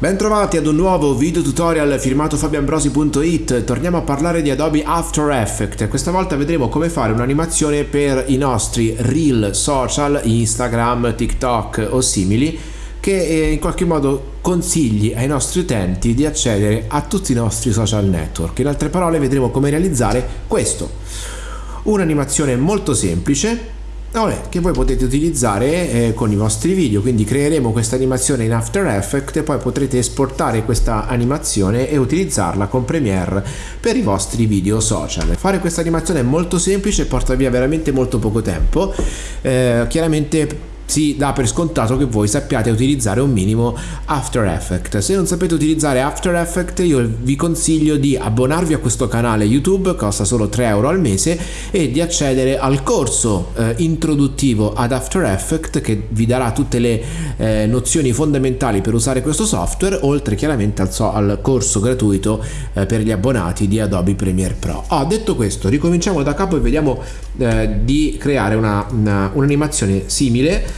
Bentrovati ad un nuovo video tutorial firmato fabianbrosi.it Torniamo a parlare di Adobe After Effects. Questa volta vedremo come fare un'animazione per i nostri reel social, Instagram, TikTok o simili che eh, in qualche modo consigli ai nostri utenti di accedere a tutti i nostri social network. In altre parole vedremo come realizzare questo. Un'animazione molto semplice che voi potete utilizzare eh, con i vostri video quindi creeremo questa animazione in After Effects e poi potrete esportare questa animazione e utilizzarla con Premiere per i vostri video social. Fare questa animazione è molto semplice porta via veramente molto poco tempo. Eh, chiaramente si dà per scontato che voi sappiate utilizzare un minimo After Effects. Se non sapete utilizzare After Effects io vi consiglio di abbonarvi a questo canale YouTube, costa solo 3 euro al mese e di accedere al corso eh, introduttivo ad After Effects che vi darà tutte le eh, nozioni fondamentali per usare questo software oltre chiaramente al, so, al corso gratuito eh, per gli abbonati di Adobe Premiere Pro. Oh, detto questo ricominciamo da capo e vediamo eh, di creare un'animazione una, simile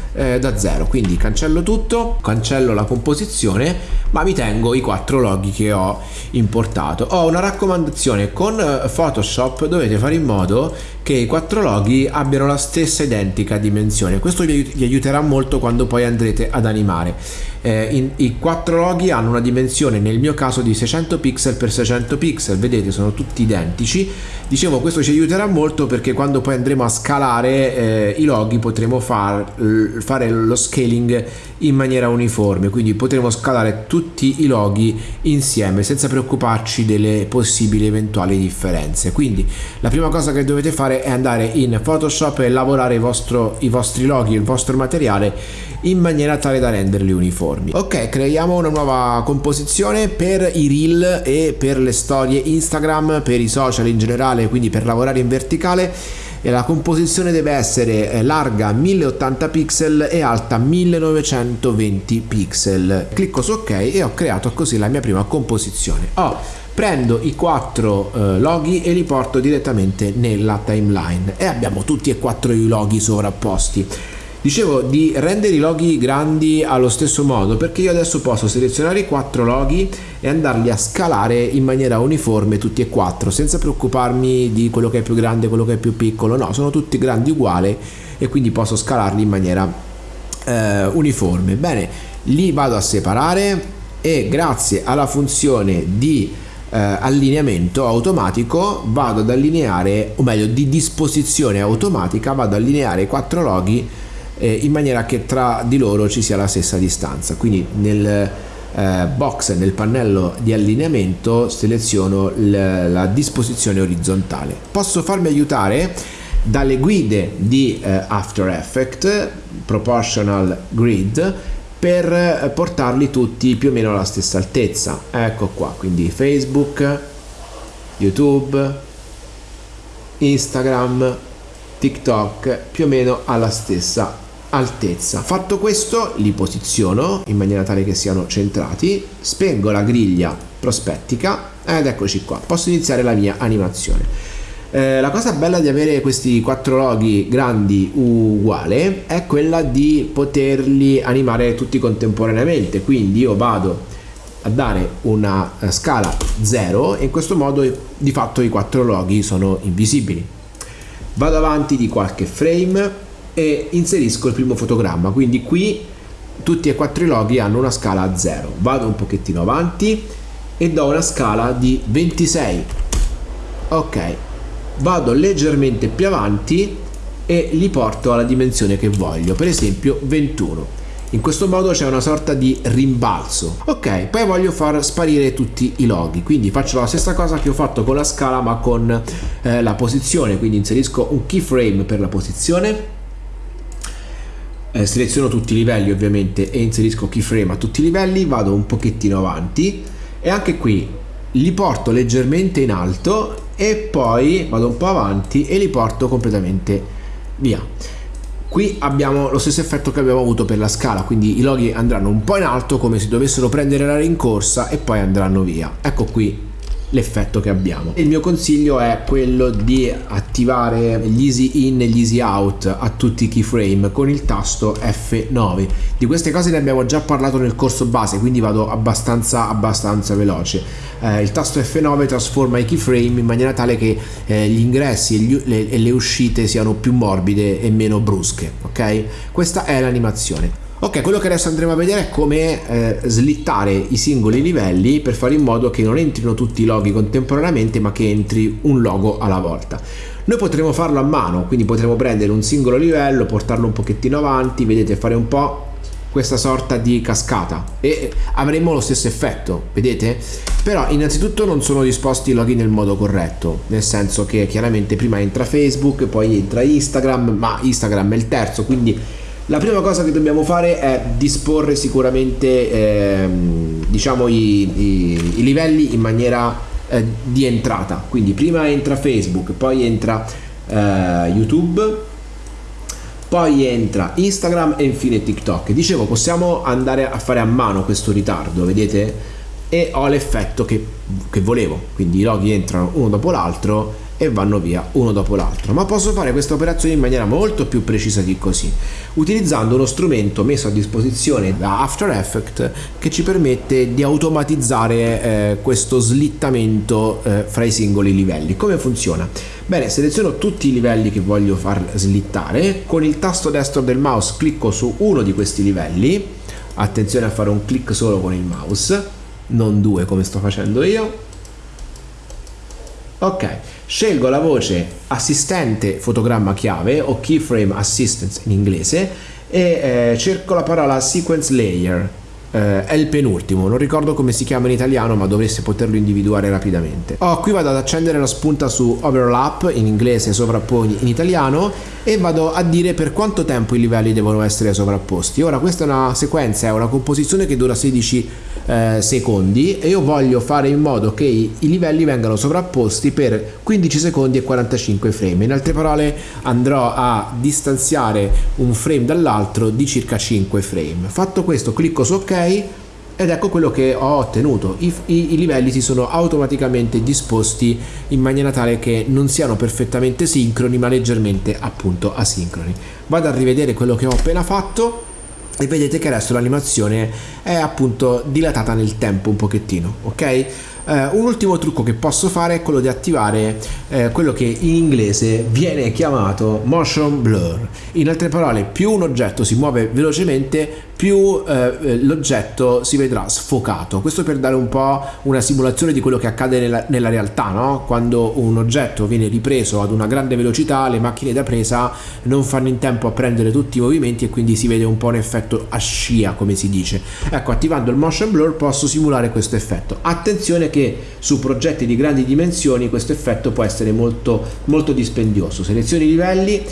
eh, da zero. Quindi cancello tutto cancello la composizione ma mi tengo i quattro loghi che ho importato. Ho una raccomandazione con eh, Photoshop dovete fare in modo che i quattro loghi abbiano la stessa identica dimensione. Questo vi aiuterà molto quando poi andrete ad animare. Eh, in, i quattro loghi hanno una dimensione nel mio caso di 600 pixel per 600 pixel. Vedete sono tutti identici. Dicevo questo ci aiuterà molto perché quando poi andremo a scalare eh, i loghi potremo far, fare lo scaling in maniera uniforme quindi potremo scalare tutti i loghi insieme senza preoccuparci delle possibili eventuali differenze. Quindi la prima cosa che dovete fare è andare in Photoshop e lavorare il vostro, i vostri loghi il vostro materiale in maniera tale da renderli uniformi. Ok creiamo una nuova composizione per i reel e per le storie Instagram per i social in generale quindi per lavorare in verticale e la composizione deve essere eh, larga 1080 pixel e alta 1920 pixel. Clicco su ok e ho creato così la mia prima composizione. Oh, prendo i quattro eh, loghi e li porto direttamente nella timeline. E abbiamo tutti e quattro i loghi sovrapposti Dicevo di rendere i loghi grandi allo stesso modo perché io adesso posso selezionare i quattro loghi e andarli a scalare in maniera uniforme tutti e quattro senza preoccuparmi di quello che è più grande quello che è più piccolo, no, sono tutti grandi uguali e quindi posso scalarli in maniera eh, uniforme. Bene, li vado a separare e grazie alla funzione di eh, allineamento automatico vado ad allineare o meglio di disposizione automatica vado ad allineare i quattro loghi eh, in maniera che tra di loro ci sia la stessa distanza. Quindi nel eh, box nel pannello di allineamento seleziono la disposizione orizzontale. Posso farmi aiutare? Dalle guide di eh, After Effects Proportional Grid per eh, portarli tutti più o meno alla stessa altezza. Ecco qua quindi Facebook YouTube Instagram TikTok più o meno alla stessa altezza fatto questo li posiziono in maniera tale che siano centrati spengo la griglia prospettica ed eccoci qua. Posso iniziare la mia animazione. Eh, la cosa bella di avere questi quattro loghi grandi uguale è quella di poterli animare tutti contemporaneamente. Quindi io vado a dare una eh, scala 0 e in questo modo di fatto i quattro loghi sono invisibili. Vado avanti di qualche frame e inserisco il primo fotogramma. Quindi qui tutti e quattro i loghi hanno una scala a 0 vado un pochettino avanti e do una scala di 26 ok. Vado leggermente più avanti e li porto alla dimensione che voglio. Per esempio 21 in questo modo c'è una sorta di rimbalzo. Ok poi voglio far sparire tutti i loghi. Quindi faccio la stessa cosa che ho fatto con la scala ma con eh, la posizione. Quindi inserisco un keyframe per la posizione eh, seleziono tutti i livelli ovviamente e inserisco keyframe a tutti i livelli vado un pochettino avanti e anche qui li porto leggermente in alto e poi vado un po' avanti e li porto completamente via. Qui abbiamo lo stesso effetto che abbiamo avuto per la scala quindi i loghi andranno un po' in alto come se dovessero prendere la rincorsa e poi andranno via. Ecco qui l'effetto che abbiamo. Il mio consiglio è quello di attivare gli easy in e gli easy out a tutti i keyframe con il tasto F9. Di queste cose ne abbiamo già parlato nel corso base, quindi vado abbastanza abbastanza veloce. Eh, il tasto F9 trasforma i keyframe in maniera tale che eh, gli ingressi e, gli, le, e le uscite siano più morbide e meno brusche, ok? Questa è l'animazione. Ok, quello che adesso andremo a vedere è come eh, slittare i singoli livelli per fare in modo che non entrino tutti i loghi contemporaneamente ma che entri un logo alla volta. Noi potremo farlo a mano, quindi potremo prendere un singolo livello, portarlo un pochettino avanti, vedete fare un po' questa sorta di cascata e avremo lo stesso effetto, vedete? Però innanzitutto non sono disposti i loghi nel modo corretto, nel senso che chiaramente prima entra Facebook, poi entra Instagram, ma Instagram è il terzo, quindi la prima cosa che dobbiamo fare è disporre sicuramente ehm, diciamo i, i, i, livelli in maniera eh, di entrata. Quindi prima entra Facebook, poi entra eh, YouTube, poi entra Instagram e infine TikTok. Dicevo, possiamo andare a fare a mano questo ritardo, vedete? E ho l'effetto che, che volevo, quindi i loghi entrano uno dopo l'altro e vanno via uno dopo l'altro. Ma posso fare questa operazione in maniera molto più precisa di così utilizzando uno strumento messo a disposizione da After Effects che ci permette di automatizzare eh, questo slittamento eh, fra i singoli livelli. Come funziona? Bene, seleziono tutti i livelli che voglio far slittare. Con il tasto destro del mouse clicco su uno di questi livelli. Attenzione a fare un clic solo con il mouse non due come sto facendo io ok scelgo la voce assistente fotogramma chiave o keyframe assistance in inglese e eh, cerco la parola sequence layer eh, è il penultimo, non ricordo come si chiama in italiano ma dovreste poterlo individuare rapidamente. Oh, qui vado ad accendere la spunta su overlap in inglese sovrapponi in italiano e vado a dire per quanto tempo i livelli devono essere sovrapposti. Ora questa è una sequenza, è una composizione che dura 16 eh, secondi e io voglio fare in modo che i, i livelli vengano sovrapposti per 15 secondi e 45 frame. In altre parole andrò a distanziare un frame dall'altro di circa 5 frame. Fatto questo clicco su ok ed ecco quello che ho ottenuto I, i, i, livelli si sono automaticamente disposti in maniera tale che non siano perfettamente sincroni ma leggermente appunto asincroni vado a rivedere quello che ho appena fatto e vedete che adesso l'animazione è appunto dilatata nel tempo un pochettino ok Uh, un ultimo trucco che posso fare è quello di attivare uh, quello che in inglese viene chiamato motion blur. In altre parole, più un oggetto si muove velocemente, più eh, l'oggetto si vedrà sfocato. Questo per dare un po' una simulazione di quello che accade nella, nella realtà, no? quando un oggetto viene ripreso ad una grande velocità, le macchine da presa non fanno in tempo a prendere tutti i movimenti e quindi si vede un po' un effetto a scia, come si dice. Ecco, attivando il motion blur posso simulare questo effetto. Attenzione che su progetti di grandi dimensioni questo effetto può essere molto, molto dispendioso. Selezioni i livelli,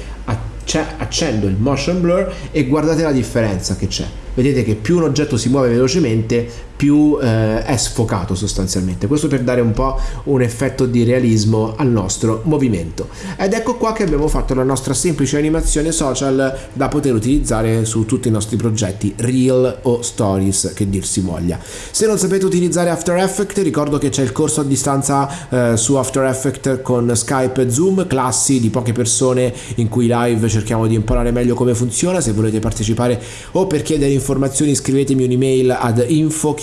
accendo il motion blur e guardate la differenza che c'è. Vedete che più un oggetto si muove velocemente più eh, è sfocato sostanzialmente. Questo per dare un po' un effetto di realismo al nostro movimento. Ed ecco qua che abbiamo fatto la nostra semplice animazione social da poter utilizzare su tutti i nostri progetti reel o stories che dir si voglia. Se non sapete utilizzare After Effects ricordo che c'è il corso a distanza eh, su After Effects con Skype e Zoom classi di poche persone in cui live cerchiamo di imparare meglio come funziona se volete partecipare o per chiedere informazioni scrivetemi un'email ad info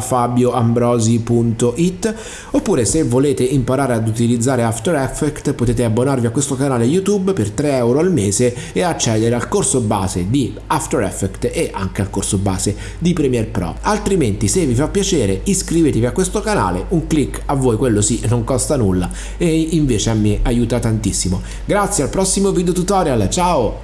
fabioambrosi.it oppure se volete imparare ad utilizzare After Effects potete abbonarvi a questo canale YouTube per 3 euro al mese e accedere al corso base di After Effects e anche al corso base di Premiere Pro. Altrimenti se vi fa piacere iscrivetevi a questo canale, un clic a voi quello sì non costa nulla e invece a me aiuta tantissimo. Grazie al prossimo video tutorial, ciao!